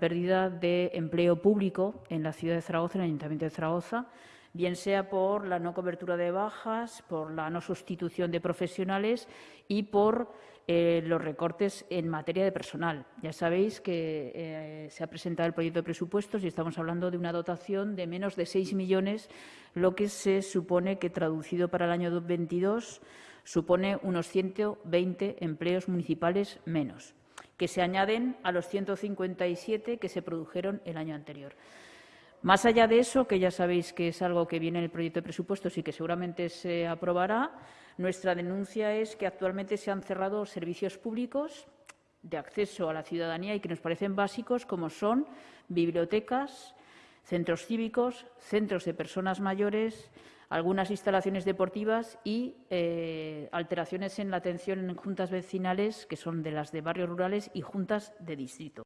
pérdida de empleo público en la ciudad de Zaragoza, en el Ayuntamiento de Zaragoza, bien sea por la no cobertura de bajas, por la no sustitución de profesionales y por eh, los recortes en materia de personal. Ya sabéis que eh, se ha presentado el proyecto de presupuestos y estamos hablando de una dotación de menos de 6 millones, lo que se supone que, traducido para el año 2022, supone unos 120 empleos municipales menos que se añaden a los 157 que se produjeron el año anterior. Más allá de eso, que ya sabéis que es algo que viene en el proyecto de presupuestos y que seguramente se aprobará, nuestra denuncia es que actualmente se han cerrado servicios públicos de acceso a la ciudadanía y que nos parecen básicos, como son bibliotecas, centros cívicos, centros de personas mayores, algunas instalaciones deportivas y eh, alteraciones en la atención en juntas vecinales, que son de las de barrios rurales y juntas de distrito.